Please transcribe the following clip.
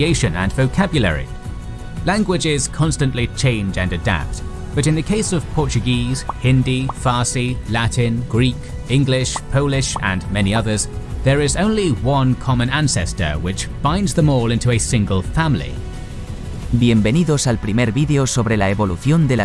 and vocabulary. Languages constantly change and adapt, but in the case of Portuguese, Hindi, Farsi, Latin, Greek, English, Polish, and many others, there is only one common ancestor which binds them all into a single family. Bienvenidos al primer vídeo sobre la evolución de la